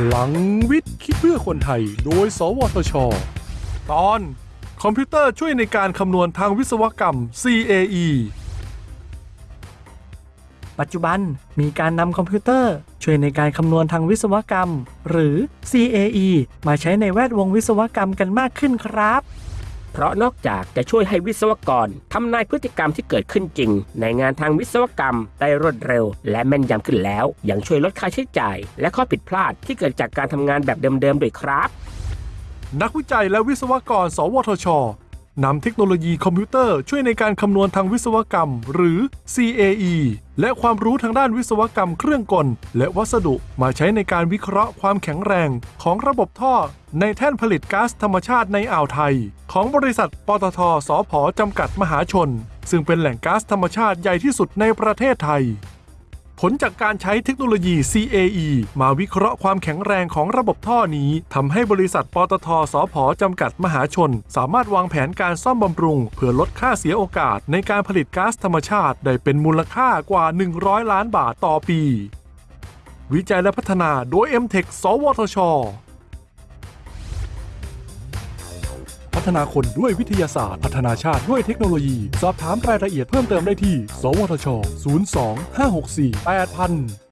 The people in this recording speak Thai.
พลังวิทย์คิดเพื่อคนไทย โดย สวทช ตอนคอมพิวเตอร์ช่วยในการคำนวณทางวิศวกรรม CAE ปัจจุบันมีการนำคอมพิวเตอร์ ช่วยในการคำนวณทางวิศวกรรม หรือ CAE มาใช้ในแวดวงวิศวกรรมกันมากขึ้นครับ เพราะนอกจากจะช่วยให้วิศวกรทำนายพฤติกรรมที่เกิดขึ้นจริง ในงานทางวิศวกรรมได้รวดเร็ว และแม่นยำขึ้นแล้ว ยังช่วยลดค่าใช้จ่าย และข้อผิดพลาดที่เกิดจากการทำงานแบบเดิมๆด้วยครับนักวิจัยและวิศวกร สวทช นำเทคโนโลยีคอมพิวเตอร์ช่วยในการคำนวณทางวิศวกรรม หรือ CAE และความรู้ทางด้านวิศวกรรมเครื่องกล และวัสดุมาใช้ในการวิเคราะห์ความแข็งแรงของระบบท่อ ในแท่นผลิตก๊าซธรรมชาติในอ่าวไทย ของบริษัท ปตท สพจำกัดมหาชน ซึ่งเป็นแหล่งก๊าซธรรมชาติใหญ่ที่สุดในประเทศไทย ผลจากการใช้เทคโนโลยี CAE มาวิเคราะห์ความแข็งแรงของระบบท่อนี้ทำให้บริษัทปตทสพจำกัดมหาชน สามารถวางแผนการซ่อมบำรุง เพื่อลดค่าเสียโอกาสในการผลิตก๊าซธรรมชาติ ได้เป็นมูลค่ากว่า 100 ล้านบาทต่อปี วิจัยและพัฒนาโดย MTech สวทช ฒนาคนด้วยวิทยาศาสตร์ พัฒนาชาติด้วยเทคโนโลยี สอบถามรายละเอียดเพิ่มเติมได้ที่ สวทช 02 564 8000